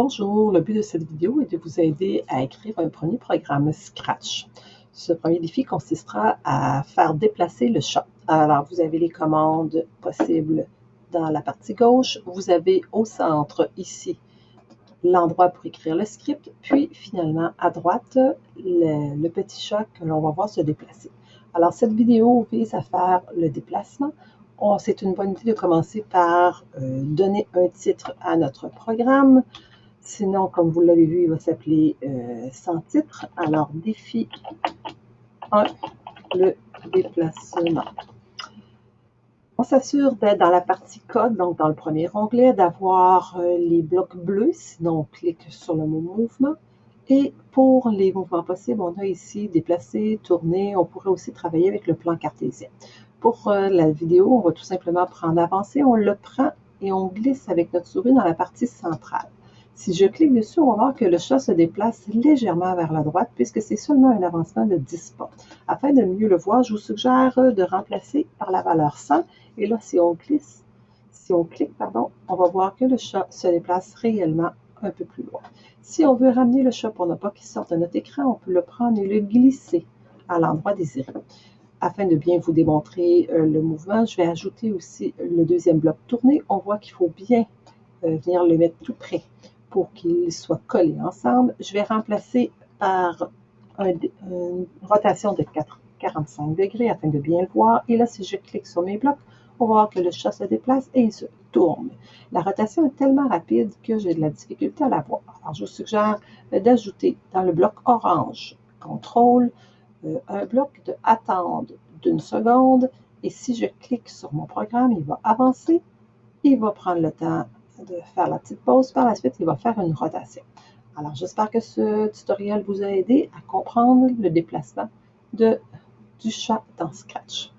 Bonjour, le but de cette vidéo est de vous aider à écrire un premier programme Scratch. Ce premier défi consistera à faire déplacer le chat. Alors, vous avez les commandes possibles dans la partie gauche. Vous avez au centre, ici, l'endroit pour écrire le script. Puis, finalement, à droite, le, petit chat que l'on va voir se déplacer. Alors, cette vidéo vise à faire le déplacement. C'est une bonne idée de commencer par euh, donner un titre à notre programme. Sinon, comme vous l'avez vu, il va s'appeler euh, sans titre. Alors, défi 1, le déplacement. On s'assure d'être dans la partie code, donc dans le premier onglet, d'avoir euh, les blocs bleus, sinon on clique sur le mot mouvement. Et pour les mouvements possibles, on a ici déplacer, tourner. On pourrait aussi travailler avec le plan cartésien. Pour euh, la vidéo, on va tout simplement prendre avancer, on le prend et on glisse avec notre souris dans la partie centrale. Si je clique dessus, on va voir que le chat se déplace légèrement vers la droite puisque c'est seulement un avancement de 10 pas. Afin de mieux le voir, je vous suggère de remplacer par la valeur 100. Et là, si on glisse, si on clique, pardon, on va voir que le chat se déplace réellement un peu plus loin. Si on veut ramener le chat pour ne pas qu'il sorte de notre écran, on peut le prendre et le glisser à l'endroit désiré. Afin de bien vous démontrer euh, le mouvement, je vais ajouter aussi le deuxième bloc tourné. On voit qu'il faut bien euh, venir le mettre tout près pour qu'ils soient collés ensemble. Je vais remplacer par une rotation de 45 degrés afin de bien le voir. Et là, si je clique sur mes blocs, on va voir que le chat se déplace et il se tourne. La rotation est tellement rapide que j'ai de la difficulté à la voir. Alors, je vous suggère d'ajouter dans le bloc orange, contrôle, euh, un bloc de attendre d'une seconde. Et si je clique sur mon programme, il va avancer. Il va prendre le temps de faire la petite pause. Par la suite, il va faire une rotation. Alors, j'espère que ce tutoriel vous a aidé à comprendre le déplacement de, du chat dans Scratch.